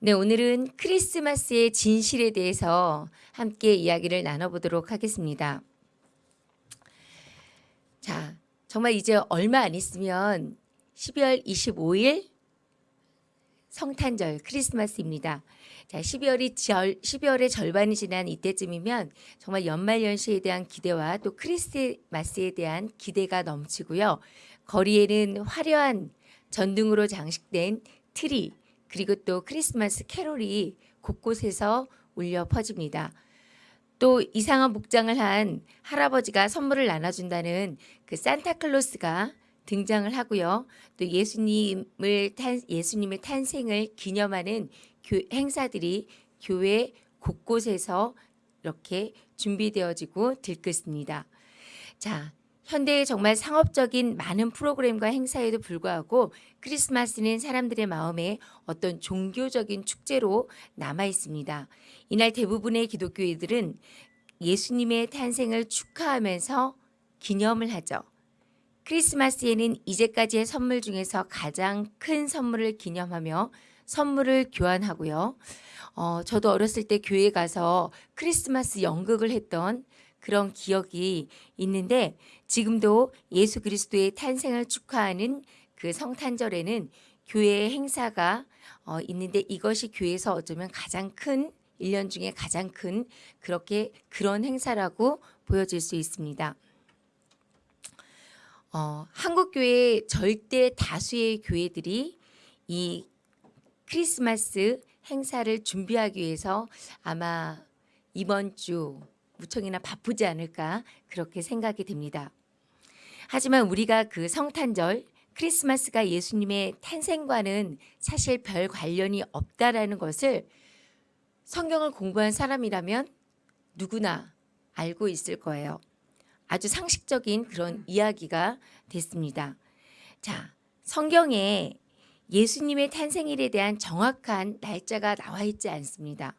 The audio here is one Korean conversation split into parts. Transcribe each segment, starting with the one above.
네, 오늘은 크리스마스의 진실에 대해서 함께 이야기를 나눠보도록 하겠습니다. 자, 정말 이제 얼마 안 있으면 12월 25일 성탄절 크리스마스입니다. 자, 12월이 절, 12월의 절반이 지난 이때쯤이면 정말 연말 연시에 대한 기대와 또 크리스마스에 대한 기대가 넘치고요. 거리에는 화려한 전등으로 장식된 트리, 그리고 또 크리스마스 캐롤이 곳곳에서 울려 퍼집니다. 또 이상한 복장을 한 할아버지가 선물을 나눠준다는 그 산타클로스가 등장을 하고요. 또 예수님을 탄, 예수님의 탄생을 기념하는 교, 행사들이 교회 곳곳에서 이렇게 준비되어지고 들끓습니다. 자, 현대의 정말 상업적인 많은 프로그램과 행사에도 불구하고 크리스마스는 사람들의 마음에 어떤 종교적인 축제로 남아 있습니다. 이날 대부분의 기독교인들은 예수님의 탄생을 축하하면서 기념을 하죠. 크리스마스에는 이제까지의 선물 중에서 가장 큰 선물을 기념하며 선물을 교환하고요. 어, 저도 어렸을 때 교회 가서 크리스마스 연극을 했던 그런 기억이 있는데 지금도 예수 그리스도의 탄생을 축하하는 그 성탄절에는 교회의 행사가 어, 있는데 이것이 교회에서 어쩌면 가장 큰 1년 중에 가장 큰 그렇게 그런 행사라고 보여질 수 있습니다. 어, 한국 교회 절대 다수의 교회들이 이 크리스마스 행사를 준비하기 위해서 아마 이번 주 무척이나 바쁘지 않을까 그렇게 생각이 됩니다. 하지만 우리가 그 성탄절 크리스마스가 예수님의 탄생과는 사실 별 관련이 없다라는 것을 성경을 공부한 사람이라면 누구나 알고 있을 거예요. 아주 상식적인 그런 이야기가 됐습니다. 자, 성경에 예수님의 탄생일에 대한 정확한 날짜가 나와 있지 않습니다.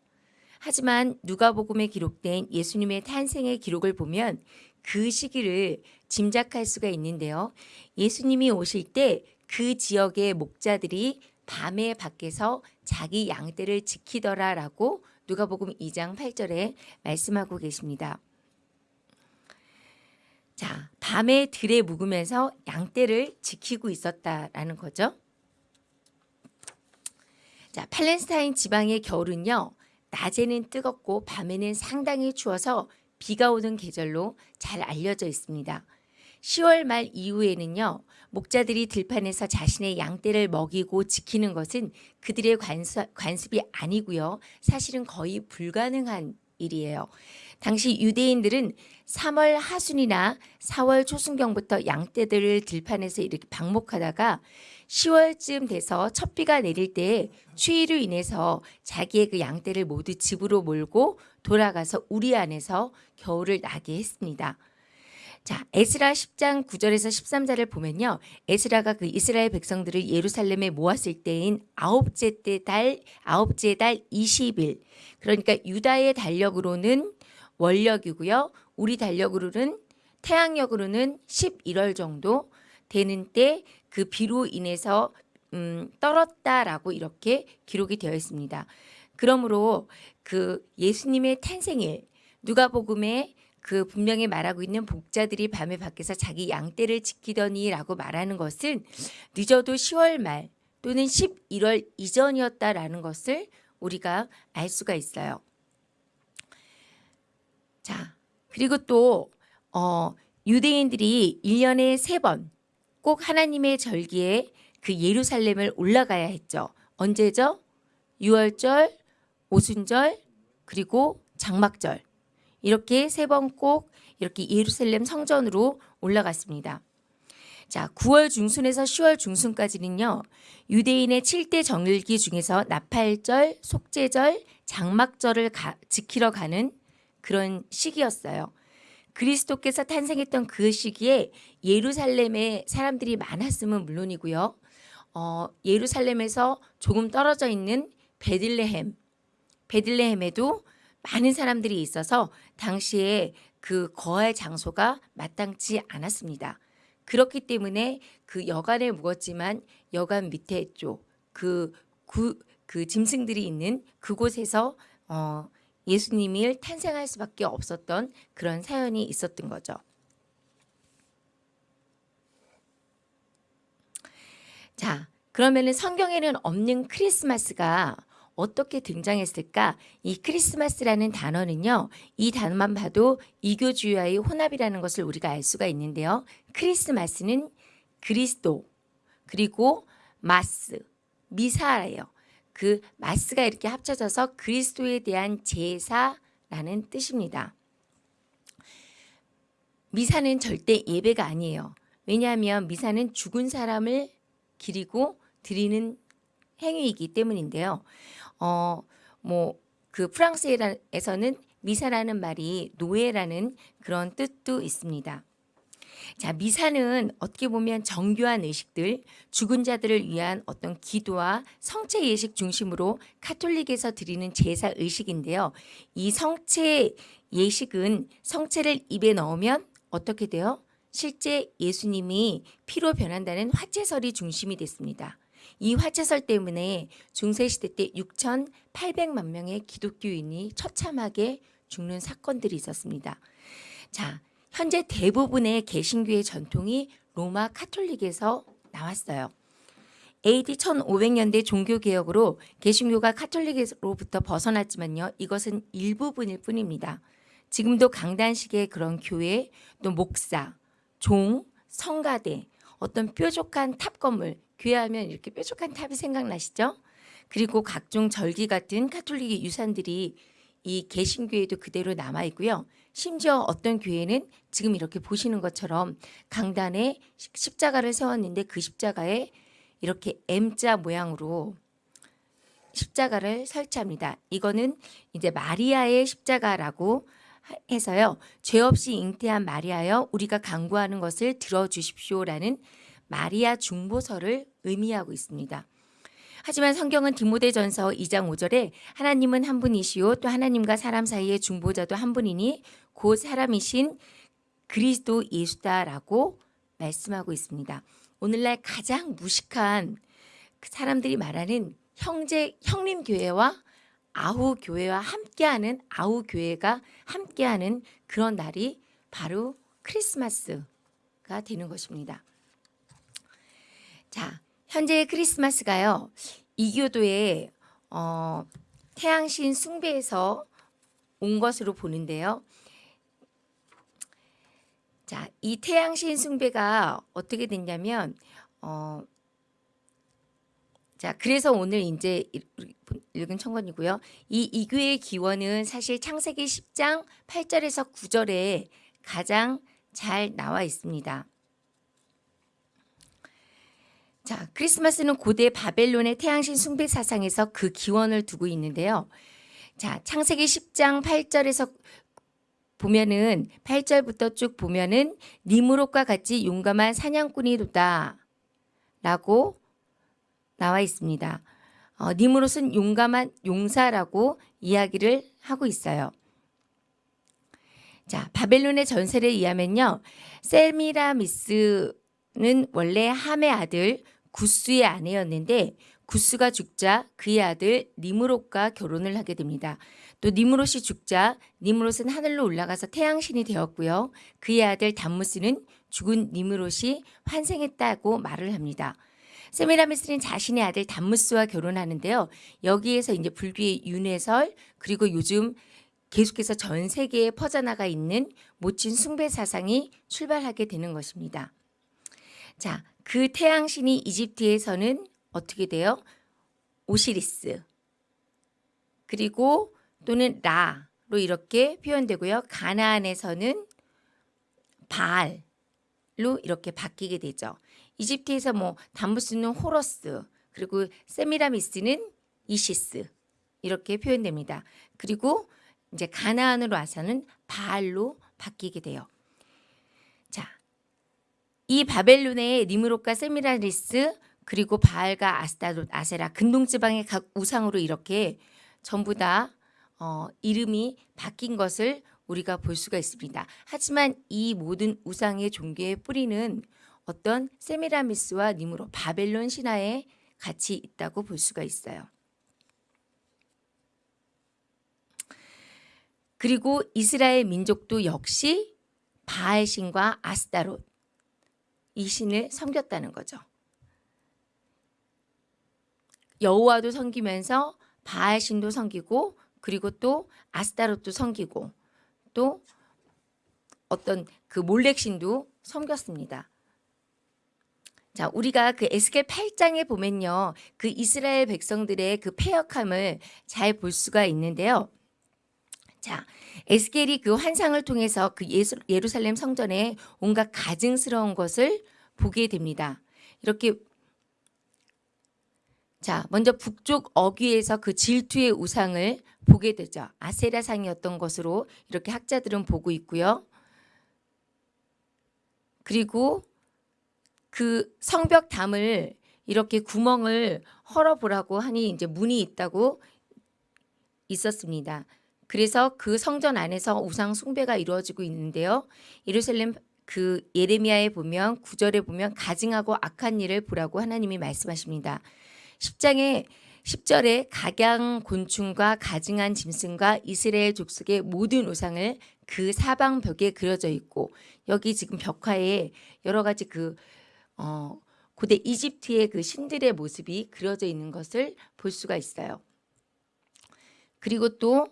하지만 누가복음에 기록된 예수님의 탄생의 기록을 보면 그 시기를 짐작할 수가 있는데요. 예수님이 오실 때 그 지역의 목자들이 밤에 밖에서 자기 양떼를 지키더라라고 누가복음 2장 8절에 말씀하고 계십니다. 자, 밤에 들에 묵으면서 양떼를 지키고 있었다라는 거죠. 자, 팔레스타인 지방의 겨울은요. 낮에는 뜨겁고 밤에는 상당히 추워서 비가 오는 계절로 잘 알려져 있습니다. 10월 말 이후에는요. 목자들이 들판에서 자신의 양떼를 먹이고 지키는 것은 그들의 관습, 이 아니고요. 사실은 거의 불가능한 일이에요. 당시 유대인들은 3월 하순이나 4월 초순경부터 양떼들을 들판에서 이렇게 방목하다가 10월쯤 돼서 첫 비가 내릴 때 추위로 인해서 자기의 그 양떼를 모두 집으로 몰고 돌아가서 우리 안에서 겨울을 나게 했습니다. 자, 에스라 10장 9절에서 13절을 보면요. 에스라가 그 이스라엘 백성들을 예루살렘에 모았을 때인 아홉째 달 아홉째 달 20일. 그러니까 유다의 달력으로는 월력이고요. 우리 달력으로는 태양력으로는 11월 정도 되는 때 그 비로 인해서 음, 떨었다라고 이렇게 기록이 되어 있습니다. 그러므로 그 예수님의 탄생일 누가복음에 그 분명히 말하고 있는 복자들이 밤에 밖에서 자기 양떼를 지키더니라고 말하는 것은 늦어도 10월 말 또는 11월 이전이었다라는 것을 우리가 알 수가 있어요. 자, 그리고 또 어, 유대인들이 1년에 세번 꼭 하나님의 절기에 그 예루살렘을 올라가야 했죠. 언제죠? 6월절, 오순절, 그리고 장막절. 이렇게 세 번 꼭 이렇게 예루살렘 성전으로 올라갔습니다. 자, 9월 중순에서 10월 중순까지는요. 유대인의 7대 정일기 중에서 나팔절, 속죄절, 장막절을 가, 지키러 가는 그런 시기였어요. 그리스도께서 탄생했던 그 시기에 예루살렘에 사람들이 많았으면 물론이고요. 어, 예루살렘에서 조금 떨어져 있는 베들레헴, 베들레헴에도 많은 사람들이 있어서 당시에 그 거할 장소가 마땅치 않았습니다. 그렇기 때문에 그 여관에 묵었지만 여관 밑에 쪽, 그, 구, 그 짐승들이 있는 그곳에서 어, 예수님을 탄생할 수밖에 없었던 그런 사연이 있었던 거죠. 자, 그러면은 성경에는 없는 크리스마스가 어떻게 등장했을까? 이 크리스마스라는 단어는요, 이 단어만 봐도 이교주의와의 혼합이라는 것을 우리가 알 수가 있는데요. 크리스마스는 그리스도, 그리고 마스, 미사예요. 그 마스가 이렇게 합쳐져서 그리스도에 대한 제사라는 뜻입니다. 미사는 절대 예배가 아니에요. 왜냐하면 미사는 죽은 사람을 기리고 드리는 행위이기 때문인데요. 어, 뭐, 그 프랑스에서는 미사라는 말이 노예라는 그런 뜻도 있습니다. 자, 미사는 어떻게 보면 정교한 의식들, 죽은 자들을 위한 어떤 기도와 성체 예식 중심으로 카톨릭에서 드리는 제사 의식인데요. 이 성체 예식은 성체를 입에 넣으면 어떻게 돼요? 실제 예수님이 피로 변한다는 화채설이 중심이 됐습니다. 이 화채설 때문에 중세시대 때 6,800만 명의 기독교인이 처참하게 죽는 사건들이 있었습니다. 자, 현재 대부분의 개신교의 전통이 로마 카톨릭에서 나왔어요. AD 1500년대 종교개혁으로 개신교가 카톨릭으로부터 벗어났지만요. 이것은 일부분일 뿐입니다. 지금도 강단식의 그런 교회, 또 목사, 종, 성가대, 어떤 뾰족한 탑 건물, 교회 하면 이렇게 뾰족한 탑이 생각나시죠? 그리고 각종 절기 같은 카톨릭의 유산들이 이 개신교에도 그대로 남아 있고요. 심지어 어떤 교회는 지금 이렇게 보시는 것처럼 강단에 십자가를 세웠는데 그 십자가에 이렇게 M자 모양으로 십자가를 설치합니다. 이거는 이제 마리아의 십자가라고 해서요. 죄 없이 잉태한 마리아여 우리가 간구하는 것을 들어주십시오라는 마리아 중보서를 의미하고 있습니다. 하지만 성경은 디모데전서 2장 5절에 하나님은 한 분이시요 또 하나님과 사람 사이의 중보자도 한 분이니 곧 사람이신 그리스도 예수다라고 말씀하고 있습니다. 오늘날 가장 무식한 그 사람들이 말하는 형제 형님 교회와 아우 교회와 함께하는 아우 교회가 함께하는 그런 날이 바로 크리스마스가 되는 것입니다. 자, 현재 크리스마스가요. 이교도의 어, 태양신 숭배에서 온 것으로 보는데요. 자, 이 태양신 숭배가 어떻게 됐냐면 어, 자, 그래서 오늘 이제 읽은 청건이고요. 이 이교의 기원은 사실 창세기 10장 8절에서 9절에 가장 잘 나와 있습니다. 자, 크리스마스는 고대 바벨론의 태양신 숭배 사상에서 그 기원을 두고 있는데요. 자, 창세기 10장 8절에서 보면은 8절부터 쭉 보면은 니무롯과 같이 용감한 사냥꾼이로다 라고 나와 있습니다. 어, 니무롯은 용감한 용사라고 이야기를 하고 있어요. 자, 바벨론의 전설에 의하면요. 셀미라미스는 원래 함의 아들 구스의 아내였는데 구스가 죽자 그의 아들 니무롯과 결혼을 하게 됩니다. 또 니무롯이 죽자 니무롯은 하늘로 올라가서 태양신이 되었고요. 그의 아들 담무스는 죽은 니무롯이 환생했다고 말을 합니다. 세미라미스는 자신의 아들 담무스와 결혼하는데요. 여기에서 이제 불교의 윤회설 그리고 요즘 계속해서 전 세계에 퍼져나가 있는 모친 숭배 사상이 출발하게 되는 것입니다. 자, 그 태양신이 이집트에서는 어떻게 돼요? 오시리스 그리고 또는 라로 이렇게 표현되고요. 가나안에서는 바알로 이렇게 바뀌게 되죠. 이집트에서 뭐 담부스는 호러스 그리고 세미라미스는 이시스 이렇게 표현됩니다. 그리고 이제 가나안으로 와서는 바알로 바뀌게 돼요. 이 바벨론의 니무롯과 세미라리스 그리고 바알과 아스타롯 아세라 근동지방의 각 우상으로 이렇게 전부 다 어, 이름이 바뀐 것을 우리가 볼 수가 있습니다. 하지만 이 모든 우상의 종교의 뿌리는 어떤 세미라미스와 니무롯 바벨론 신화에 같이 있다고 볼 수가 있어요. 그리고 이스라엘 민족도 역시 바알신과 아스타롯 이 신을 섬겼다는 거죠. 여호와도 섬기면서 바알 신도 섬기고 그리고 또 아스타롯도 섬기고 또 어떤 그 몰렉 신도 섬겼습니다. 자, 우리가 그 에스겔 8장에 보면요. 그 이스라엘 백성들의 그 패역함을 잘 볼 수가 있는데요. 자, 에스겔이 그 환상을 통해서 그 예수, 예루살렘 성전에 온갖 가증스러운 것을 보게 됩니다. 이렇게 자, 먼저 북쪽 어귀에서 그 질투의 우상을 보게 되죠. 아세라상이었던 것으로 이렇게 학자들은 보고 있고요. 그리고 그 성벽 담을 이렇게 구멍을 헐어보라고 하니 이제 문이 있다고 있었습니다. 그래서 그 성전 안에서 우상 숭배가 이루어지고 있는데요. 예루살렘 그 예레미야에 보면 구절에 보면 가증하고 악한 일을 보라고 하나님이 말씀하십니다. 10장에 10절에 각양 곤충과 가증한 짐승과 이스라엘 족속의 모든 우상을 그 사방 벽에 그려져 있고 여기 지금 벽화에 여러 가지 그 어, 고대 이집트의 그 신들의 모습이 그려져 있는 것을 볼 수가 있어요. 그리고 또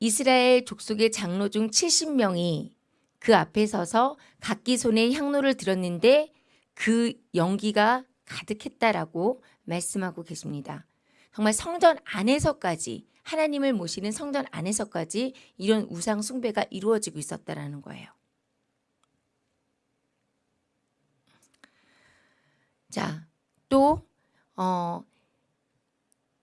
이스라엘 족속의 장로 중 70명이 그 앞에 서서 각기 손에 향로를 들었는데 그 연기가 가득했다라고 말씀하고 계십니다. 정말 성전 안에서까지 하나님을 모시는 성전 안에서까지 이런 우상 숭배가 이루어지고 있었다라는 거예요. 자, 또 어,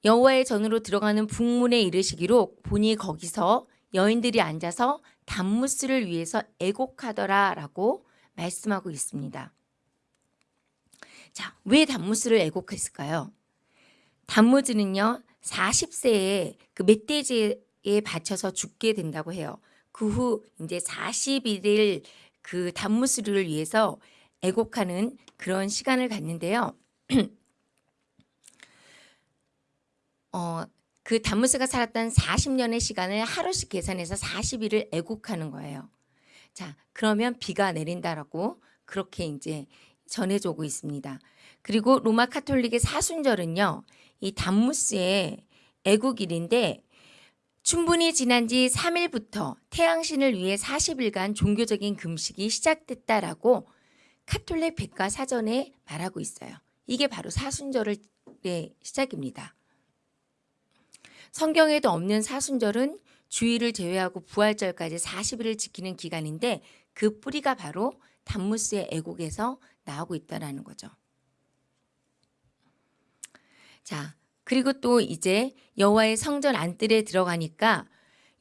여호와의 전으로 들어가는 북문에 이르시기로 보니 거기서 여인들이 앉아서 단무스를 위해서 애곡하더라 라고 말씀하고 있습니다. 자, 왜 단무스를 애곡했을까요? 단무즈는요, 40세에 그 멧돼지에 바쳐서 죽게 된다고 해요. 그 후 이제 41일 그 단무스를 위해서 애곡하는 그런 시간을 갖는데요. 어, 그 단무스가 살았던 40년의 시간을 하루씩 계산해서 40일을 애곡하는 거예요. 자, 그러면 비가 내린다라고 그렇게 이제 전해져 오고 있습니다. 그리고 로마 카톨릭의 사순절은요. 이 단무스의 애국일인데 충분히 지난 지 3일부터 태양신을 위해 40일간 종교적인 금식이 시작됐다라고 카톨릭 백과 사전에 말하고 있어요. 이게 바로 사순절의 시작입니다. 성경에도 없는 사순절은 주일을 제외하고 부활절까지 40일을 지키는 기간인데 그 뿌리가 바로 단무스의 애곡에서 나오고 있다라는 거죠. 자, 그리고 또 이제 여호와의 성전 안뜰에 들어가니까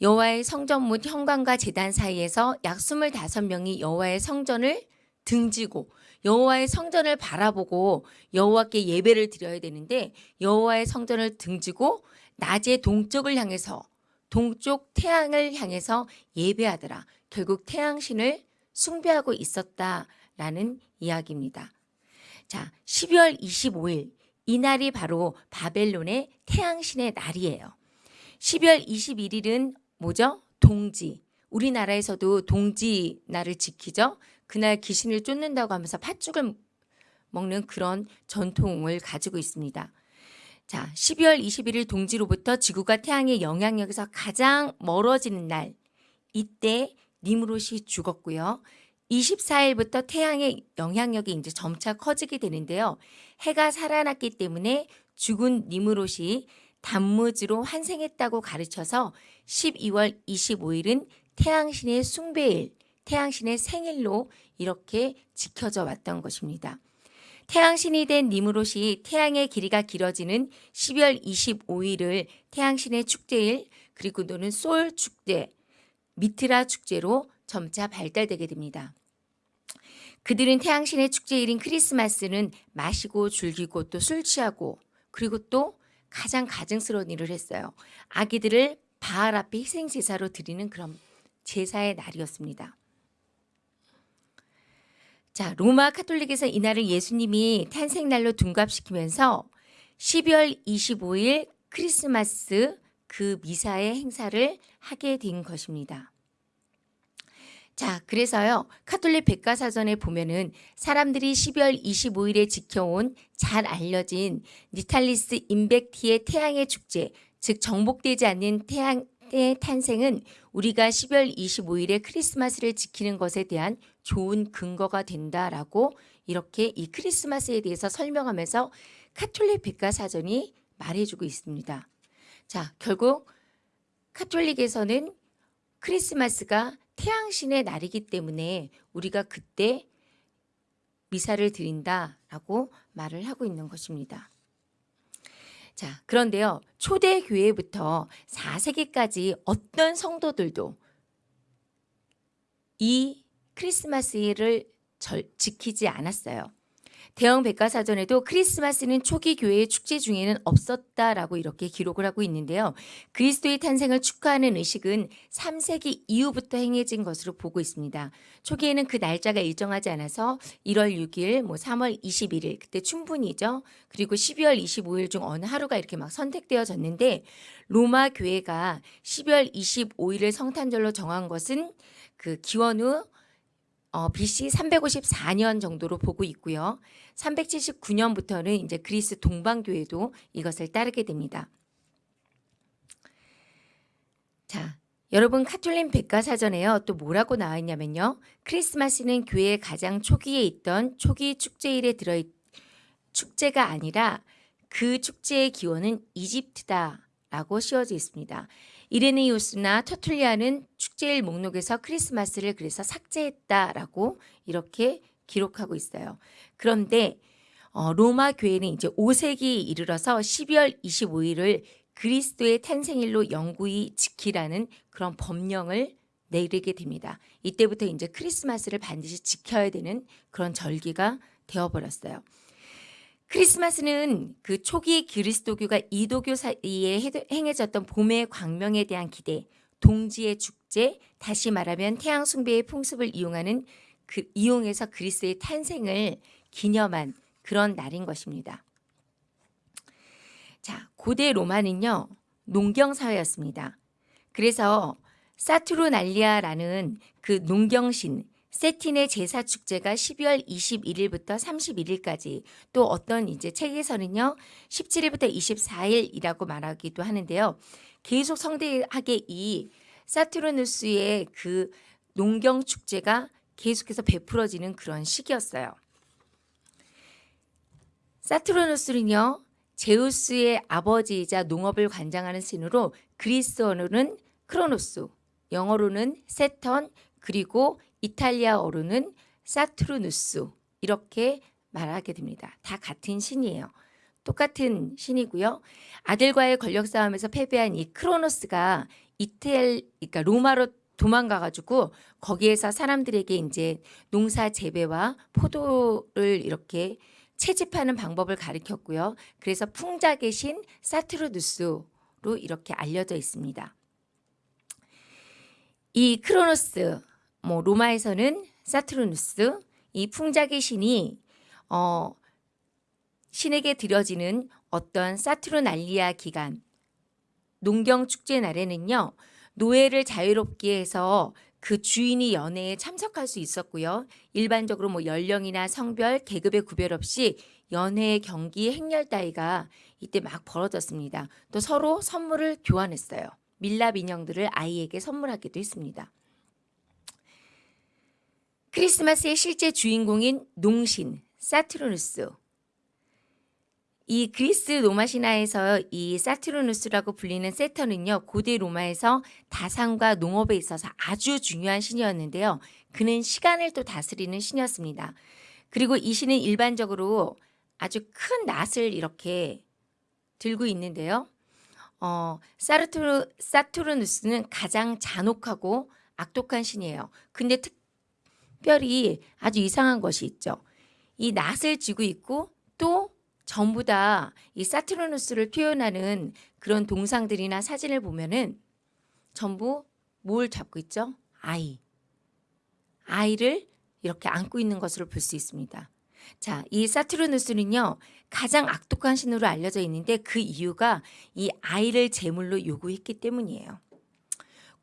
여호와의 성전 문 현관과 제단 사이에서 약 25명이 여호와의 성전을 등지고 여호와의 성전을 바라보고 여호와께 예배를 드려야 되는데 여호와의 성전을 등지고 낮에 동쪽을 향해서 동쪽 태양을 향해서 예배하더라. 결국 태양신을 숭배하고 있었다라는 이야기입니다. 자, 12월 25일 이날이 바로 바벨론의 태양신의 날이에요. 12월 21일은 뭐죠? 동지. 우리나라에서도 동지 날을 지키죠. 그날 귀신을 쫓는다고 하면서 팥죽을 먹는 그런 전통을 가지고 있습니다. 자, 12월 21일 동지로부터 지구가 태양의 영향력에서 가장 멀어지는 날. 이때 니무롯이 죽었고요. 24일부터 태양의 영향력이 이제 점차 커지게 되는데요. 해가 살아났기 때문에 죽은 니무롯이 단무지로 환생했다고 가르쳐서 12월 25일은 태양신의 숭배일, 태양신의 생일로 이렇게 지켜져 왔던 것입니다. 태양신이 된 니무롯이 태양의 길이가 길어지는 12월 25일을 태양신의 축제일 그리고 또는 솔 축제, 미트라 축제로 점차 발달되게 됩니다. 그들은 태양신의 축제일인 크리스마스는 마시고 즐기고 또 술 취하고 그리고 또 가장 가증스러운 일을 했어요. 아기들을 바알 앞에 희생 제사로 드리는 그런 제사의 날이었습니다. 자, 로마 카톨릭에서 이날을 예수님이 탄생날로 둔갑시키면서 12월 25일 크리스마스 그 미사의 행사를 하게 된 것입니다. 자, 그래서요, 카톨릭 백과사전에 보면은 사람들이 12월 25일에 지켜온 잘 알려진 Natalis Invicti의 태양의 축제, 즉 정복되지 않는 태양의 탄생은 우리가 12월 25일에 크리스마스를 지키는 것에 대한 좋은 근거가 된다라고 이렇게 이 크리스마스에 대해서 설명하면서 카톨릭 백과사전이 말해주고 있습니다. 자, 결국 카톨릭에서는 크리스마스가 태양신의 날이기 때문에 우리가 그때 미사를 드린다라고 말을 하고 있는 것입니다. 자, 그런데요. 초대 교회부터 4세기까지 어떤 성도들도 이 크리스마스를 절, 지키지 않았어요. 대형 백과사전에도 크리스마스는 초기 교회의 축제 중에는 없었다라고 이렇게 기록을 하고 있는데요. 그리스도의 탄생을 축하하는 의식은 3세기 이후부터 행해진 것으로 보고 있습니다. 초기에는 그 날짜가 일정하지 않아서 1월 6일, 뭐 3월 21일 그때 충분히죠. 그리고 12월 25일 중 어느 하루가 이렇게 막 선택되어졌는데 로마 교회가 12월 25일을 성탄절로 정한 것은 그 기원 후 어, BC 354년 정도로 보고 있고요. 379년부터는 이제 그리스 동방교회도 이것을 따르게 됩니다. 자, 여러분 카톨릭 백과사전에요. 또 뭐라고 나와 있냐면요. 크리스마스는 교회의 가장 초기에 있던 초기 축제일에 들어있 축제가 아니라 그 축제의 기원은 이집트다라고 씌워져 있습니다. 이레네이우스나 터툴리아는 축제일 목록에서 크리스마스를 그래서 삭제했다라고 이렇게 기록하고 있어요. 그런데 어, 로마 교회는 이제 5세기에 이르러서 12월 25일을 그리스도의 탄생일로 영구히 지키라는 그런 법령을 내리게 됩니다. 이때부터 이제 크리스마스를 반드시 지켜야 되는 그런 절기가 되어버렸어요. 크리스마스는 그 초기 그리스도교가 이도교 사이에 행해졌던 봄의 광명에 대한 기대, 동지의 축제, 다시 말하면 태양 숭배의 풍습을 이용하는 그 이용해서 그리스의 탄생을 기념한 그런 날인 것입니다. 자, 고대 로마는요. 농경 사회였습니다. 그래서 사투르날리아라는 그 농경신 세틴의 제사 축제가 12월 21일부터 31일까지 또 어떤 이제 책에서는요 17일부터 24일이라고 말하기도 하는데요. 계속 성대하게 이 사투르누스의 그 농경 축제가 계속해서 베풀어지는 그런 시기였어요. 사투르누스는요 제우스의 아버지이자 농업을 관장하는 신으로 그리스어로는 크로노스, 영어로는 세턴, 그리고 이탈리아어로는 사투르누스 이렇게 말하게 됩니다. 다 같은 신이에요. 똑같은 신이고요. 아들과의 권력 싸움에서 패배한 이 크로노스가 이탈 그러니까 로마로 도망가 가지고 거기에서 사람들에게 이제 농사 재배와 포도를 이렇게 채집하는 방법을 가르쳤고요. 그래서 풍작의 신 사투르누스로 이렇게 알려져 있습니다. 이 크로노스 뭐 로마에서는 사투르누스 이 풍작의 신이 어 신에게 드려지는 어떤 사투르날리아 기간 농경 축제 날에는요 노예를 자유롭게 해서 그 주인이 연회에 참석할 수 있었고요. 일반적으로 뭐 연령이나 성별, 계급의 구별 없이 연회, 경기, 행렬 따위가 이때 막 벌어졌습니다. 또 서로 선물을 교환했어요. 밀랍 인형들을 아이에게 선물하기도 했습니다. 크리스마스의 실제 주인공인 농신 사투르누스. 이 그리스 로마 신화에서 이 사투르누스라고 불리는 세터는요 고대 로마에서 다산과 농업에 있어서 아주 중요한 신이었는데요. 그는 시간을 또 다스리는 신이었습니다. 그리고 이 신은 일반적으로 아주 큰 낫을 이렇게 들고 있는데요. 어, 사르투르, 사투르누스는 가장 잔혹하고 악독한 신이에요. 근데 특 특별히 아주 이상한 것이 있죠. 이 낫을 쥐고 있고 또 전부 다 이 사투르누스를 표현하는 그런 동상들이나 사진을 보면은 전부 뭘 잡고 있죠? 아이. 아이를 이렇게 안고 있는 것으로 볼 수 있습니다. 자, 이 사투르누스는요. 가장 악독한 신으로 알려져 있는데 그 이유가 이 아이를 제물로 요구했기 때문이에요.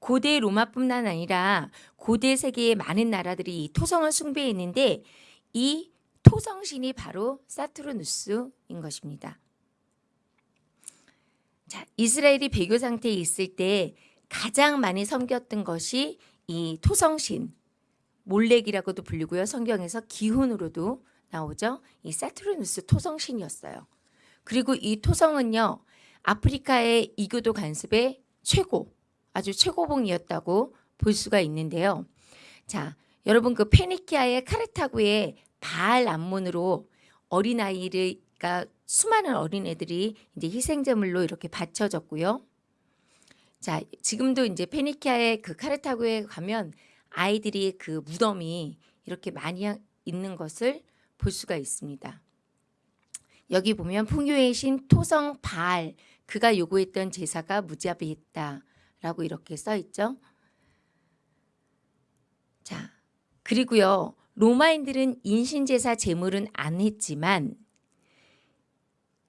고대 로마뿐만 아니라 고대 세계의 많은 나라들이 이 토성을 숭배했는데 이 토성신이 바로 사투르누스인 것입니다. 자, 이스라엘이 배교 상태에 있을 때 가장 많이 섬겼던 것이 이 토성신, 몰렉이라고도 불리고요. 성경에서 기훈으로도 나오죠. 이 사투르누스 토성신이었어요. 그리고 이 토성은요. 아프리카의 이교도 간습의 최고, 아주 최고봉이었다고 볼 수가 있는데요. 자, 여러분 그 페니키아의 카르타고의 바알 암몬으로 어린아이를 그러니까 수많은 어린애들이 이제 희생제물로 이렇게 바쳐졌고요. 자, 지금도 이제 페니키아의 그 카르타고에 가면 아이들이 그 무덤이 이렇게 많이 있는 것을 볼 수가 있습니다. 여기 보면 풍요의 신 토성 바알 그가 요구했던 제사가 무자비했다 라고 이렇게 써 있죠. 자, 그리고요. 로마인들은 인신제사 제물은 안 했지만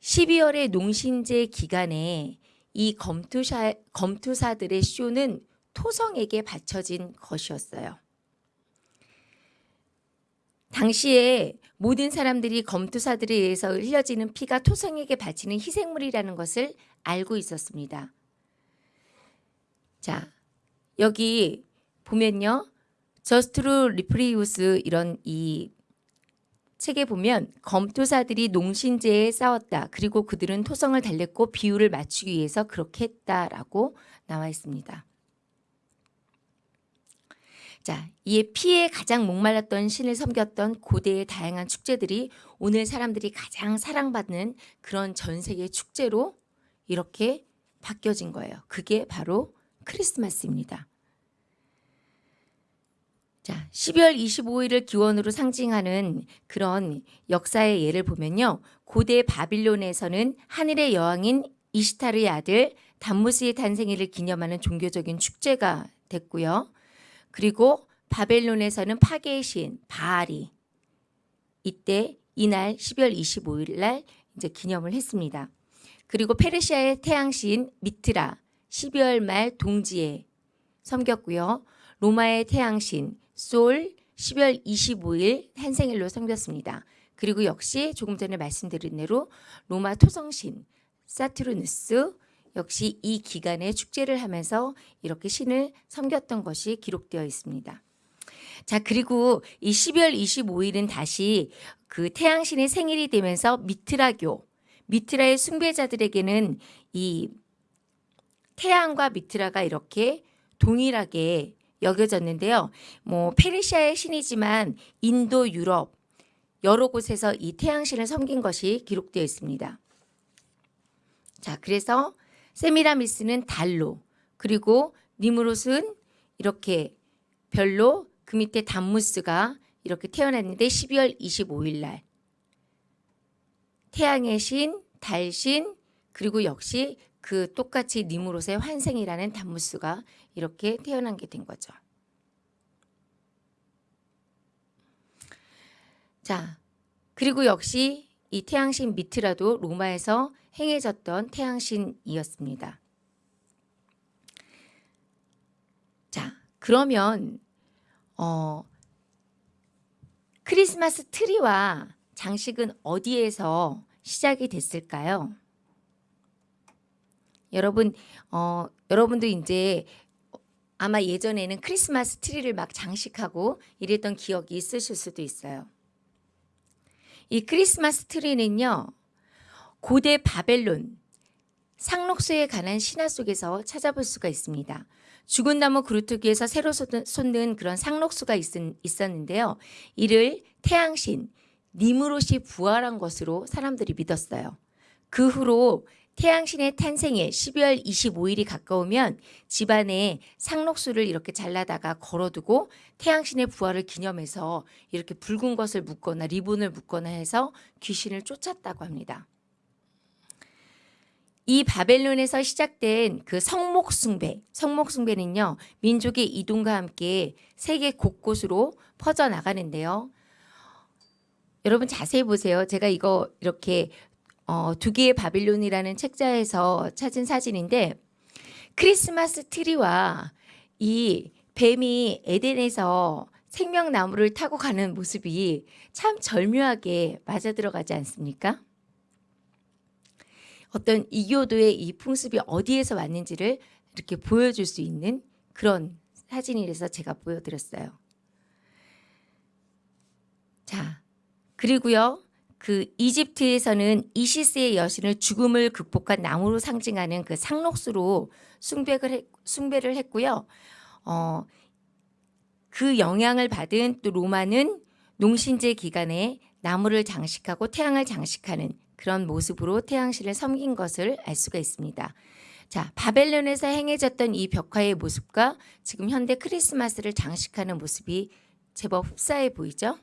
12월의 농신제 기간에 이 검투사, 검투사들의 쇼는 토성에게 바쳐진 것이었어요. 당시에 모든 사람들이 검투사들에 의해서 흘려지는 피가 토성에게 바치는 희생물이라는 것을 알고 있었습니다. 자, 여기 보면요. 저스투스 립시우스 이런 이 책에 보면 검투사들이 농신제에 싸웠다. 그리고 그들은 토성을 달랬고 비위를 맞추기 위해서 그렇게 했다라고 나와 있습니다. 자, 이에 피에 가장 목말랐던 신을 섬겼던 고대의 다양한 축제들이 오늘 사람들이 가장 사랑받는 그런 전 세계 축제로 이렇게 바뀌어진 거예요. 그게 바로 크리스마스입니다. 자, 12월 25일을 기원으로 상징하는 그런 역사의 예를 보면요. 고대 바빌론에서는 하늘의 여왕인 이시타르의 아들 담무스의 탄생일을 기념하는 종교적인 축제가 됐고요. 그리고 바벨론에서는 파괴의 신 바알이 이때 이날 12월 25일 날 이제 기념을 했습니다. 그리고 페르시아의 태양신 미트라 12월 말 동지에 섬겼고요. 로마의 태양신 솔 12월 25일 탄생일로 섬겼습니다. 그리고 역시 조금 전에 말씀드린 대로 로마 토성신 사투르누스 역시 이 기간에 축제를 하면서 이렇게 신을 섬겼던 것이 기록되어 있습니다. 자, 그리고 이 12월 25일은 다시 그 태양신의 생일이 되면서 미트라교, 미트라의 숭배자들에게는 이 태양과 미트라가 이렇게 동일하게 여겨졌는데요. 뭐 페르시아의 신이지만 인도, 유럽 여러 곳에서 이 태양신을 섬긴 것이 기록되어 있습니다. 자, 그래서 세미라미스는 달로 그리고 니무롯은 이렇게 별로 그 밑에 담무스가 이렇게 태어났는데 12월 25일 날 태양의 신, 달신 그리고 역시 그 똑같이 니무롯의 환생이라는 담무스가 이렇게 태어난 게 된 거죠. 자, 그리고 역시 이 태양신 미트라도 로마에서 행해졌던 태양신이었습니다. 자, 그러면 어, 크리스마스 트리와 장식은 어디에서 시작이 됐을까요? 여러분, 어, 여러분도 이제 아마 예전에는 크리스마스 트리를 막 장식하고 이랬던 기억이 있으실 수도 있어요. 이 크리스마스 트리는요. 고대 바벨론 상록수에 관한 신화 속에서 찾아볼 수가 있습니다. 죽은 나무 그루트기에서 새로 솟는 그런 상록수가 있었는데요. 이를 태양신 니무롯이 부활한 것으로 사람들이 믿었어요. 그 후로 태양신의 탄생에 12월 25일이 가까우면 집안에 상록수를 이렇게 잘라다가 걸어두고 태양신의 부활을 기념해서 이렇게 붉은 것을 묶거나 리본을 묶거나 해서 귀신을 쫓았다고 합니다. 이 바벨론에서 시작된 그 성목숭배, 성목숭배는요, 민족의 이동과 함께 세계 곳곳으로 퍼져나가는데요. 여러분 자세히 보세요. 제가 이거 이렇게 어, 두 개의 바빌론이라는 책자에서 찾은 사진인데 크리스마스 트리와 이 뱀이 에덴에서 생명나무를 타고 가는 모습이 참 절묘하게 맞아 들어가지 않습니까? 어떤 이교도의 이 풍습이 어디에서 왔는지를 이렇게 보여줄 수 있는 그런 사진이라서 제가 보여드렸어요. 자, 그리고요. 그 이집트에서는 이시스의 여신을 죽음을 극복한 나무로 상징하는 그 상록수로 숭배를, 했, 숭배를 했고요. 어, 그 영향을 받은 또 로마는 농신제 기간에 나무를 장식하고 태양을 장식하는 그런 모습으로 태양신을 섬긴 것을 알 수가 있습니다. 자, 바벨론에서 행해졌던 이 벽화의 모습과 지금 현대 크리스마스를 장식하는 모습이 제법 흡사해 보이죠?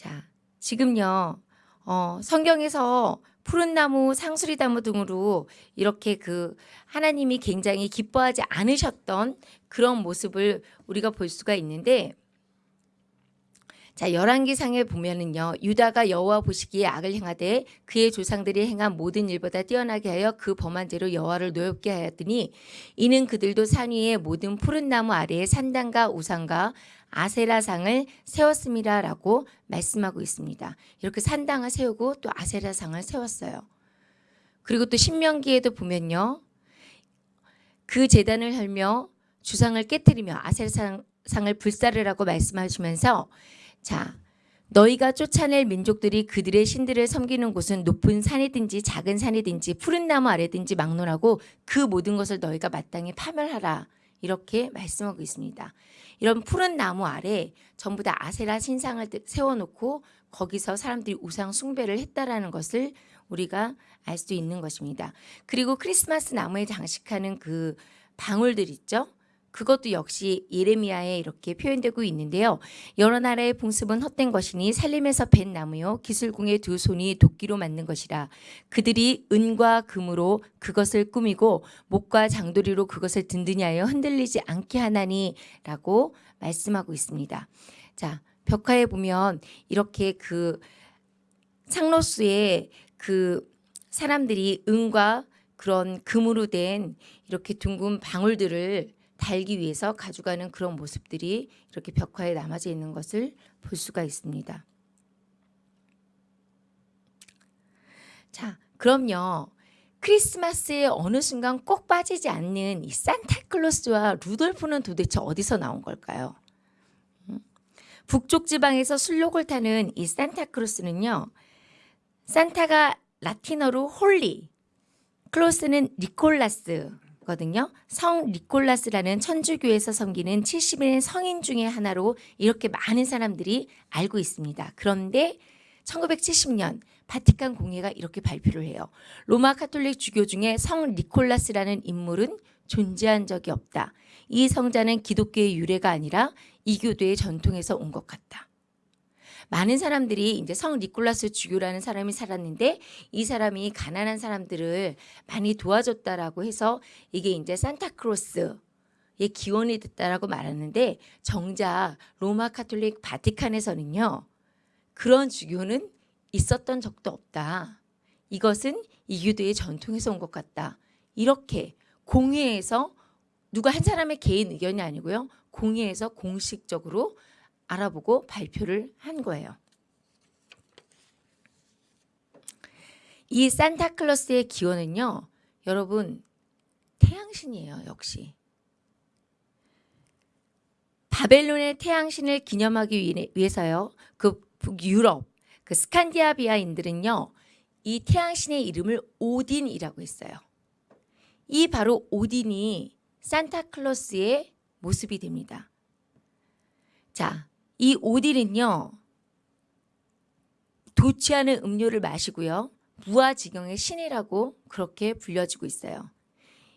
자, 지금요, 어, 성경에서 푸른 나무, 상수리 나무 등으로 이렇게 그 하나님이 굉장히 기뻐하지 않으셨던 그런 모습을 우리가 볼 수가 있는데 자, 열왕기상에 보면은요. 유다가 여호와 보시기에 악을 행하되 그의 조상들이 행한 모든 일보다 뛰어나게 하여 그 범한 죄로 여호와를 노엽게 하였더니 이는 그들도 산 위에 모든 푸른 나무 아래에 산당과 우상과 아세라상을 세웠음이라라고 말씀하고 있습니다. 이렇게 산당을 세우고 또 아세라상을 세웠어요. 그리고 또 신명기에도 보면요. 그 재단을 헐며 주상을 깨뜨리며 아세라상을 불사르라고 말씀하시면서 자, 너희가 쫓아낼 민족들이 그들의 신들을 섬기는 곳은 높은 산이든지 작은 산이든지 푸른 나무 아래든지 막론하고 그 모든 것을 너희가 마땅히 파멸하라. 이렇게 말씀하고 있습니다. 이런 푸른 나무 아래 전부 다 아세라 신상을 세워놓고 거기서 사람들이 우상 숭배를 했다라는 것을 우리가 알 수 있는 것입니다. 그리고 크리스마스 나무에 장식하는 그 방울들 있죠? 그것도 역시 예레미야에 이렇게 표현되고 있는데요. 여러 나라의 풍습은 헛된 것이니 살림에서 벤 나무요 기술궁의 두 손이 도끼로 만든 것이라 그들이 은과 금으로 그것을 꾸미고 목과 장도리로 그것을 든든히 하여 흔들리지 않게 하나니라고 말씀하고 있습니다. 자, 벽화에 보면 이렇게 그 상로수에 그 사람들이 은과 그런 금으로 된 이렇게 둥근 방울들을 달기 위해서 가져가는 그런 모습들이 이렇게 벽화에 남아져 있는 것을 볼 수가 있습니다. 자, 그럼요. 크리스마스에 어느 순간 꼭 빠지지 않는 이 산타클로스와 루돌프는 도대체 어디서 나온 걸까요? 음? 북쪽 지방에서 순록을 타는 이 산타클로스는요. 산타가 라틴어로 holy, 클로스는 니콜라스, 거든요. 성 니콜라스라는 천주교에서 섬기는 70인의 성인 중의 하나로 이렇게 많은 사람들이 알고 있습니다. 그런데 1970년 바티칸 공회가 이렇게 발표를 해요. 로마 카톨릭 주교 중에 성 니콜라스라는 인물은 존재한 적이 없다. 이 성자는 기독교의 유래가 아니라 이교도의 전통에서 온 것 같다. 많은 사람들이 이제 성 니콜라스 주교라는 사람이 살았는데 이 사람이 가난한 사람들을 많이 도와줬다라고 해서 이게 이제 산타크로스 의 기원이 됐다라고 말하는데 정작 로마 카톨릭 바티칸에서는요. 그런 주교는 있었던 적도 없다. 이것은 이교도의 전통에서 온 것 같다. 이렇게 공회에서 누가 한 사람의 개인 의견이 아니고요. 공회에서 공식적으로 알아보고 발표를 한 거예요. 이 산타클로스의 기원은요. 여러분 태양신이에요. 역시. 바벨론의 태양신을 기념하기 위해서요. 그 북유럽, 그 스칸디아비아인들은요. 이 태양신의 이름을 오딘이라고 했어요. 이 바로 오딘이 산타클로스의 모습이 됩니다. 자, 이 오딜은요. 않은 음료를 마시고요. 무아지경의 신이라고 그렇게 불려지고 있어요.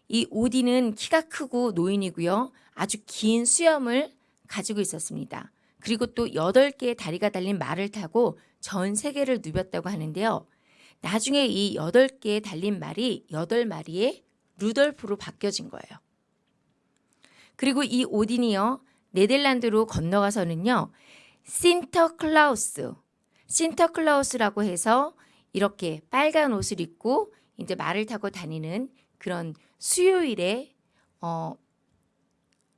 이 오디는 키가 크고 노인이고요. 아주 긴 수염을 가지고 있었습니다. 그리고 또 8개의 다리가 달린 말을 타고 전 세계를 누볐다고 하는데요. 나중에 이 8개의 달린 말이 8마리의 루돌프로 바뀌어진 거예요. 그리고 이 오딘이요. 네덜란드로 건너가서는요. 신터클라우스. 신터클라우스라고 해서 이렇게 빨간 옷을 입고 이제 말을 타고 다니는 그런 수요일에 어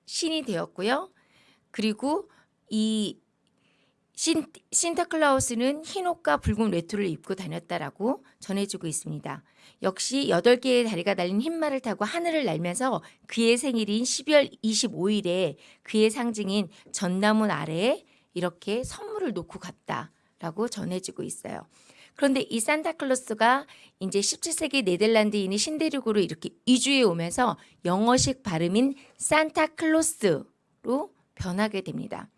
신이 되었고요. 그리고 이 신, 신타클라우스는 흰 옷과 붉은 외투를 입고 다녔다라고 전해지고 있습니다. 역시 8개의 다리가 달린 흰 말을 타고 하늘을 날면서 그의 생일인 12월 25일에 그의 상징인 전나무 아래에 이렇게 선물을 놓고 갔다라고 전해지고 있어요. 그런데 이 산타클로스가 이제 17세기 네덜란드인이 신대륙으로 이렇게 이주해 오면서 영어식 발음인 산타클로스로 변하게 됩니다.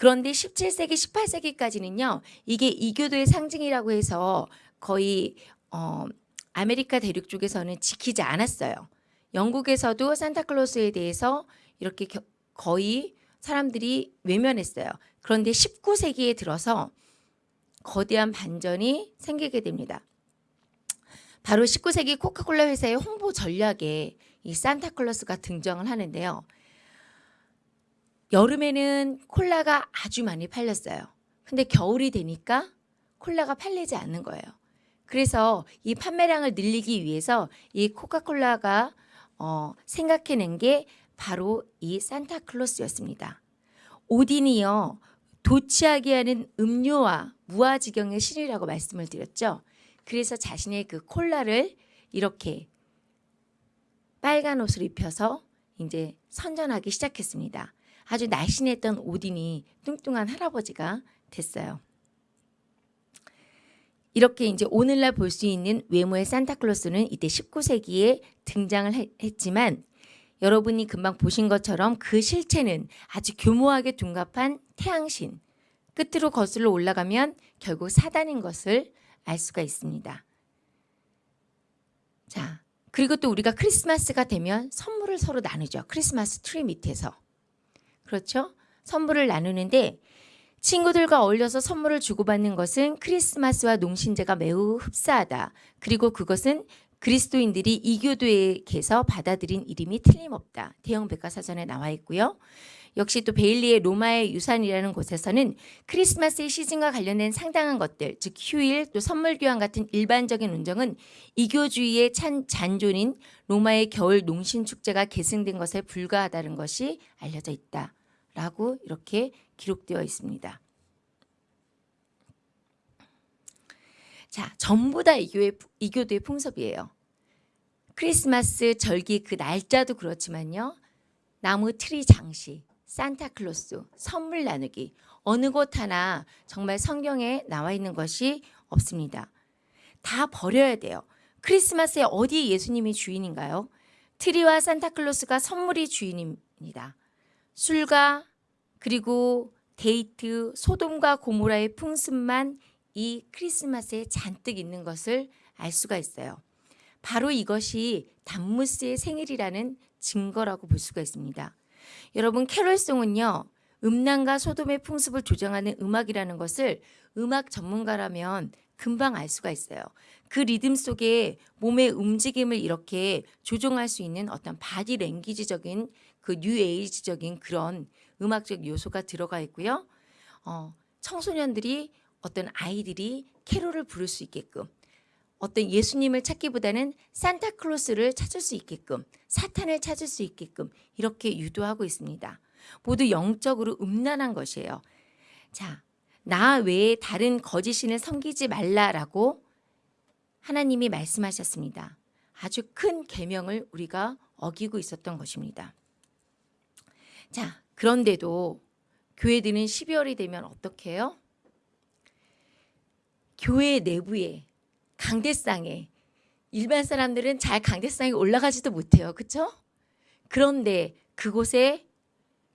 그런데 17세기, 18세기까지는요, 이게 이교도의 상징이라고 해서 거의 어, 아메리카 대륙 쪽에서는 지키지 않았어요. 영국에서도 산타클로스에 대해서 이렇게 겨, 거의 사람들이 외면했어요. 그런데 19세기에 들어서 거대한 반전이 생기게 됩니다. 바로 19세기 코카콜라 회사의 홍보 전략에 이 산타클로스가 등장을 하는데요. 여름에는 콜라가 아주 많이 팔렸어요. 근데 겨울이 되니까 콜라가 팔리지 않는 거예요. 그래서 이 판매량을 늘리기 위해서 이 코카콜라가 어, 생각해낸 게 바로 이 산타클로스였습니다. 오딘이요. 도취하게 하는 음료와 무아지경의 신이라고 말씀을 드렸죠. 그래서 자신의 그 콜라를 이렇게 빨간 옷을 입혀서 이제 선전하기 시작했습니다. 아주 날씬했던 오딘이 뚱뚱한 할아버지가 됐어요. 이렇게 이제 오늘날 볼 수 있는 외모의 산타클로스는 이때 19세기에 등장을 했지만 여러분이 금방 보신 것처럼 그 실체는 아주 교묘하게 둔갑한 태양신 끝으로 거슬러 올라가면 결국 사단인 것을 알 수가 있습니다. 자, 그리고 또 우리가 크리스마스가 되면 선물을 서로 나누죠. 크리스마스 트리 밑에서. 그렇죠? 선물을 나누는데 친구들과 어울려서 선물을 주고받는 것은 크리스마스와 농신제가 매우 흡사하다. 그리고 그것은 그리스도인들이 이교도에게서 받아들인 이름이 틀림없다. 대형 백과사전에 나와 있고요. 역시 또 베일리의 로마의 유산이라는 곳에서는 크리스마스의 시즌과 관련된 상당한 것들, 즉 휴일, 또 선물 교환 같은 일반적인 운정은 이교주의의 찬 잔존인 로마의 겨울 농신 축제가 계승된 것에 불과하다는 것이 알려져 있다 라고 이렇게 기록되어 있습니다. 자, 전부 다 이교의, 이교도의 풍습이에요. 크리스마스 절기 그 날짜도 그렇지만요. 나무 트리 장식, 산타클로스, 선물 나누기 어느 곳 하나 정말 성경에 나와 있는 것이 없습니다. 다 버려야 돼요. 크리스마스에 어디 예수님이 주인인가요? 트리와 산타클로스가 선물이 주인입니다. 술과 그리고 데이트, 소돔과 고모라의 풍습만 이 크리스마스에 잔뜩 있는 것을 알 수가 있어요. 바로 이것이 담무스의 생일이라는 증거라고 볼 수가 있습니다. 여러분 캐롤송은요. 음란과 소돔의 풍습을 조정하는 음악이라는 것을 음악 전문가라면 금방 알 수가 있어요. 그 리듬 속에 몸의 움직임을 이렇게 조종할 수 있는 어떤 바디 랭귀지적인 그 뉴에이지적인 그런 음악적 요소가 들어가 있고요. 어, 청소년들이 어떤 아이들이 캐롤을 부를 수 있게끔 어떤 예수님을 찾기보다는 산타클로스를 찾을 수 있게끔 사탄을 찾을 수 있게끔 이렇게 유도하고 있습니다. 모두 영적으로 음란한 것이에요. 자, 나 외에 다른 거짓 신을 섬기지 말라라고 하나님이 말씀하셨습니다. 아주 큰 계명을 우리가 어기고 있었던 것입니다. 자, 그런데도 교회들은 12월이 되면 어떻게 해요? 교회 내부에 강대상에 일반 사람들은 잘 강대상에 올라가지도 못해요. 그렇죠? 그런데 그곳에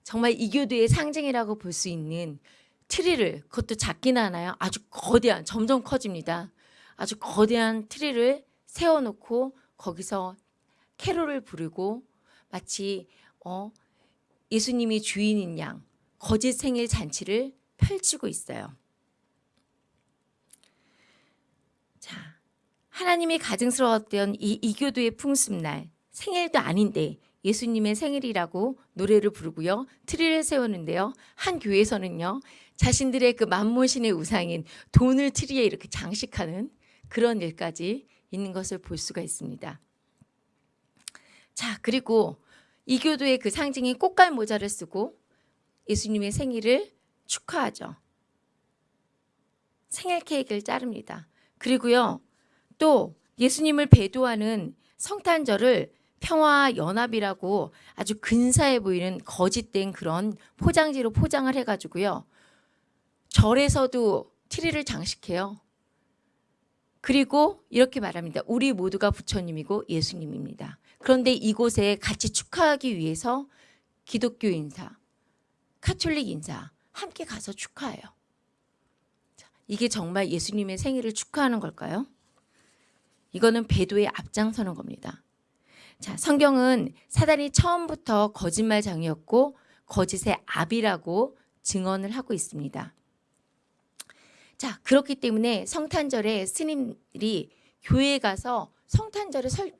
정말 이교도의 상징이라고 볼 수 있는 트리를 그것도 작긴 하나요? 아주 거대한 점점 커집니다. 아주 거대한 트리를 세워놓고 거기서 캐롤을 부르고 마치 어, 예수님이 주인인 양 거짓 생일 잔치를 펼치고 있어요. 자, 하나님이 가증스러웠던 이 이교도의 풍습날 생일도 아닌데 예수님의 생일이라고 노래를 부르고요. 트리를 세우는데요. 한 교회에서는요. 자신들의 그 맘몬신의 우상인 돈을 트리에 이렇게 장식하는 그런 일까지 있는 것을 볼 수가 있습니다. 자, 그리고 이 교도의 그 상징인 꽃갈 모자를 쓰고 예수님의 생일을 축하하죠. 생일 케이크를 자릅니다. 그리고요, 또 예수님을 배도하는 성탄절을 평화 연합이라고 아주 근사해 보이는 거짓된 그런 포장지로 포장을 해가지고요. 절에서도 트리를 장식해요. 그리고 이렇게 말합니다. 우리 모두가 부처님이고 예수님입니다. 그런데 이곳에 같이 축하하기 위해서 기독교 인사, 카톨릭 인사 함께 가서 축하해요. 자, 이게 정말 예수님의 생일을 축하하는 걸까요? 이거는 배도에 앞장서는 겁니다. 자, 성경은 사단이 처음부터 거짓말장이었고 거짓의 압이라고 증언을 하고 있습니다. 자, 그렇기 때문에 성탄절에 스님들이 교회에 가서 성탄절에 설,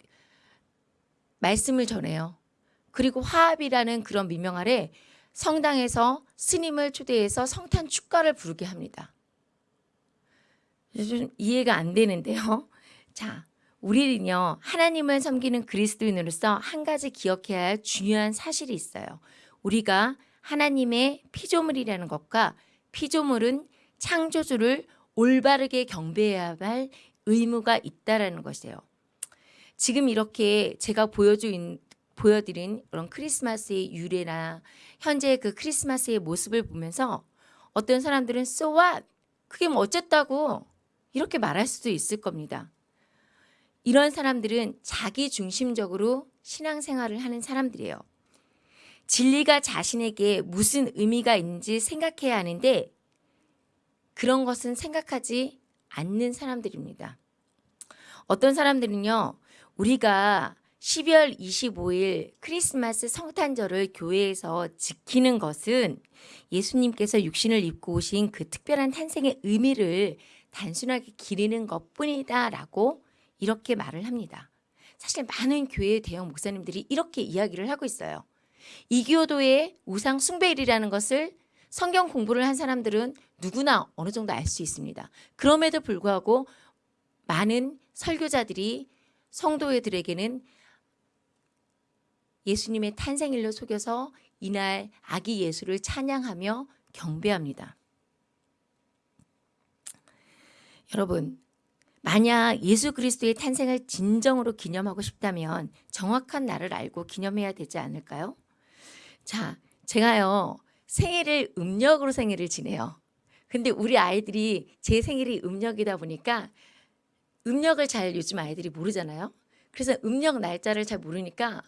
말씀을 전해요. 그리고 화합이라는 그런 미명 아래 성당에서 스님을 초대해서 성탄 축가를 부르게 합니다. 좀 이해가 안 되는데요. 자, 우리는요, 하나님을 섬기는 그리스도인으로서 한 가지 기억해야 할 중요한 사실이 있어요. 우리가 하나님의 피조물이라는 것과 피조물은 창조주를 올바르게 경배해야 할 의무가 있다라는 것이에요. 지금 이렇게 제가 보여준 보여드린 그런 크리스마스의 유래나 현재 그 크리스마스의 모습을 보면서 어떤 사람들은 so what? 그게 뭐 어쨌다고 이렇게 말할 수도 있을 겁니다. 이런 사람들은 자기 중심적으로 신앙생활을 하는 사람들이에요. 진리가 자신에게 무슨 의미가 있는지 생각해야 하는데 그런 것은 생각하지 않는 사람들입니다. 어떤 사람들은요, 우리가 12월 25일 크리스마스 성탄절을 교회에서 지키는 것은 예수님께서 육신을 입고 오신 그 특별한 탄생의 의미를 단순하게 기리는 것 뿐이다 라고 이렇게 말을 합니다. 사실 많은 교회 대형 목사님들이 이렇게 이야기를 하고 있어요. 이교도의 우상 숭배일이라는 것을 성경 공부를 한 사람들은 누구나 어느 정도 알 수 있습니다. 그럼에도 불구하고 많은 설교자들이 성도들에게는 예수님의 탄생일로 속여서 이날 아기 예수를 찬양하며 경배합니다. 여러분, 만약 예수 그리스도의 탄생을 진정으로 기념하고 싶다면 정확한 날을 알고 기념해야 되지 않을까요? 자, 제가요, 생일을 음력으로 생일을 지내요. 근데 우리 아이들이 제 생일이 음력이다 보니까 음력을 잘 요즘 아이들이 모르잖아요. 그래서 음력 날짜를 잘 모르니까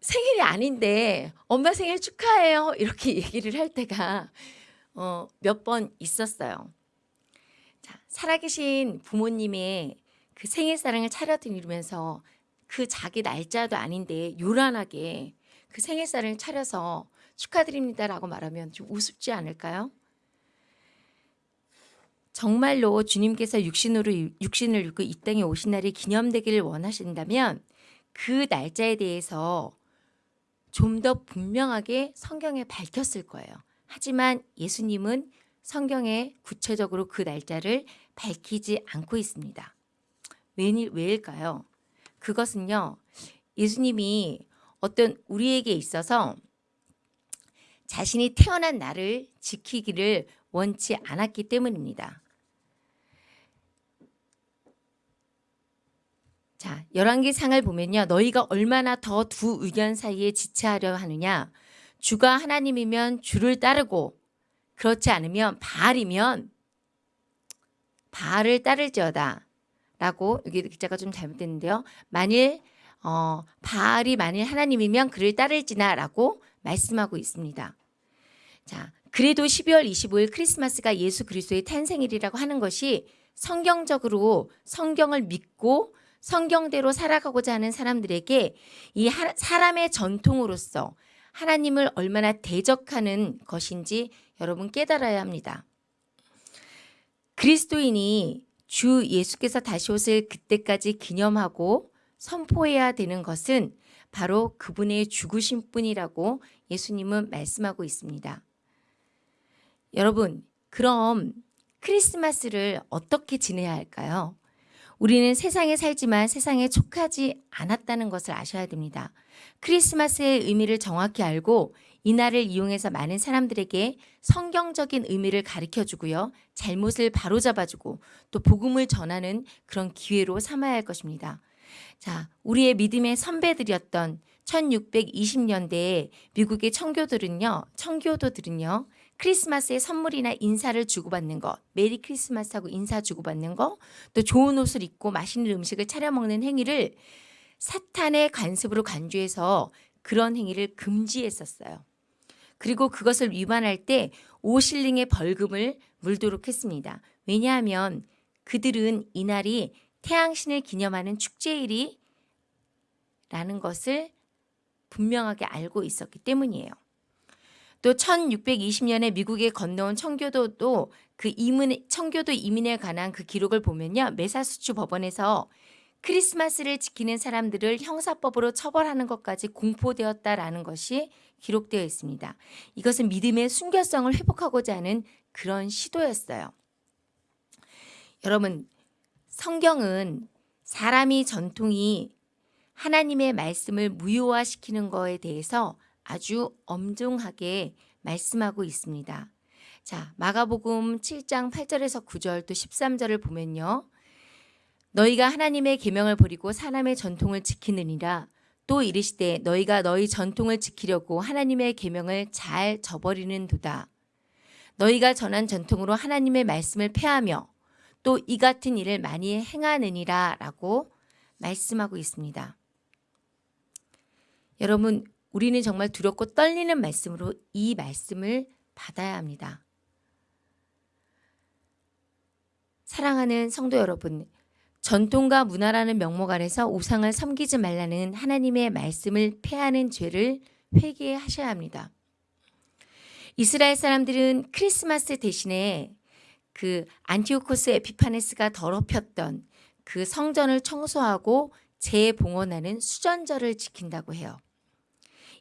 생일이 아닌데 엄마 생일 축하해요 이렇게 얘기를 할 때가 어, 몇 번 있었어요. 자, 살아계신 부모님의 그 생일 사랑을 차려드리면서 그 자기 날짜도 아닌데 요란하게 그 생일 사랑을 차려서 축하드립니다라고 말하면 좀 우습지 않을까요? 정말로 주님께서 육신으로 육신을 입고 이 땅에 오신 날이 기념되기를 원하신다면 그 날짜에 대해서 좀 더 분명하게 성경에 밝혔을 거예요. 하지만 예수님은 성경에 구체적으로 그 날짜를 밝히지 않고 있습니다. 왜, 왜일까요? 그것은요, 예수님이 어떤 우리에게 있어서 자신이 태어난 날을 지키기를 원치 않았기 때문입니다. 자, 열왕기상을 보면요. 너희가 얼마나 더 두 의견 사이에 지체하려 하느냐. 주가 하나님이면 주를 따르고 그렇지 않으면 바알이면 바알을 따를지어다. 라고 여기 기자가 좀 잘못됐는데요. 만일 어, 바알이 만일 하나님이면 그를 따를지나 라고 말씀하고 있습니다. 자, 그래도 12월 25일 크리스마스가 예수 그리스도의 탄생일이라고 하는 것이 성경적으로 성경을 믿고 성경대로 살아가고자 하는 사람들에게 이 사람의 전통으로서 하나님을 얼마나 대적하는 것인지 여러분 깨달아야 합니다. 그리스도인이 주 예수께서 다시 오실 그때까지 기념하고 선포해야 되는 것은 바로 그분의 죽으신 뿐이라고 예수님은 말씀하고 있습니다. 여러분, 그럼 크리스마스를 어떻게 지내야 할까요? 우리는 세상에 살지만 세상에 촉하지 않았다는 것을 아셔야 됩니다. 크리스마스의 의미를 정확히 알고 이날을 이용해서 많은 사람들에게 성경적인 의미를 가르쳐 주고요. 잘못을 바로잡아 주고 또 복음을 전하는 그런 기회로 삼아야 할 것입니다. 자, 우리의 믿음의 선배들이었던 1620년대에 미국의 청교들은요, 청교도들은요, 크리스마스에 선물이나 인사를 주고받는 거, 메리 크리스마스하고 인사 주고받는 거, 또 좋은 옷을 입고 맛있는 음식을 차려 먹는 행위를 사탄의 관습으로 간주해서 그런 행위를 금지했었어요. 그리고 그것을 위반할 때 5실링의 벌금을 물도록 했습니다. 왜냐하면 그들은 이날이 태양신을 기념하는 축제일이 라는 것을 분명하게 알고 있었기 때문이에요. 또 1620년에 미국에 건너온 청교도도 그 이민 청교도 이민에 관한 그 기록을 보면요. 메사수추 법원에서 크리스마스를 지키는 사람들을 형사법으로 처벌하는 것까지 공포되었다라는 것이 기록되어 있습니다. 이것은 믿음의 순결성을 회복하고자 하는 그런 시도였어요. 여러분, 성경은 사람이 전통이 하나님의 말씀을 무효화시키는 것에 대해서 아주 엄중하게 말씀하고 있습니다. 자, 마가복음 7장 8절에서 9절 또 13절을 보면요. 너희가 하나님의 계명을 버리고 사람의 전통을 지키느니라 또 이르시되 너희가 너희 전통을 지키려고 하나님의 계명을 잘 저버리는도다. 너희가 전한 전통으로 하나님의 말씀을 폐하며 또 이 같은 일을 많이 행하느니라 라고 말씀하고 있습니다. 여러분, 우리는 정말 두렵고 떨리는 말씀으로 이 말씀을 받아야 합니다. 사랑하는 성도 여러분, 전통과 문화라는 명목 아래서 우상을 섬기지 말라는 하나님의 말씀을 폐하는 죄를 회개하셔야 합니다. 이스라엘 사람들은 크리스마스 대신에 그 안티오코스 에피파네스가 더럽혔던 그 성전을 청소하고 재봉헌하는 수전절을 지킨다고 해요.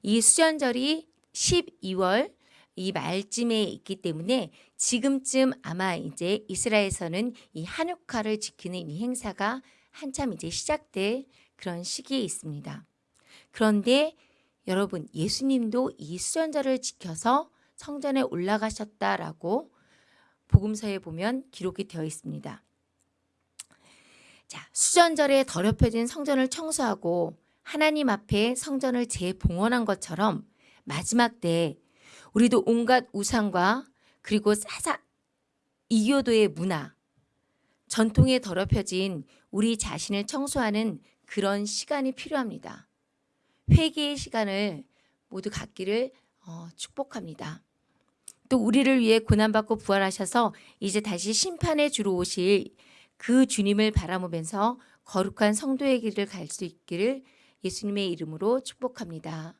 이 수전절이 12월 이 말쯤에 있기 때문에 지금쯤 아마 이제 이스라엘에서는 이 한옥화를 지키는 이 행사가 한참 이제 시작될 그런 시기에 있습니다. 그런데 여러분 예수님도 이 수전절을 지켜서 성전에 올라가셨다라고 복음서에 보면 기록이 되어 있습니다. 자, 수전절에 더럽혀진 성전을 청소하고 하나님 앞에 성전을 재봉헌한 것처럼 마지막 때에 우리도 온갖 우상과 그리고 사사 이교도의 문화, 전통에 더럽혀진 우리 자신을 청소하는 그런 시간이 필요합니다. 회개의 시간을 모두 갖기를 어, 축복합니다. 또 우리를 위해 고난받고 부활하셔서 이제 다시 심판의 주로 오실 그 주님을 바라보면서 거룩한 성도의 길을 갈 수 있기를 예수님의 이름으로 축복합니다.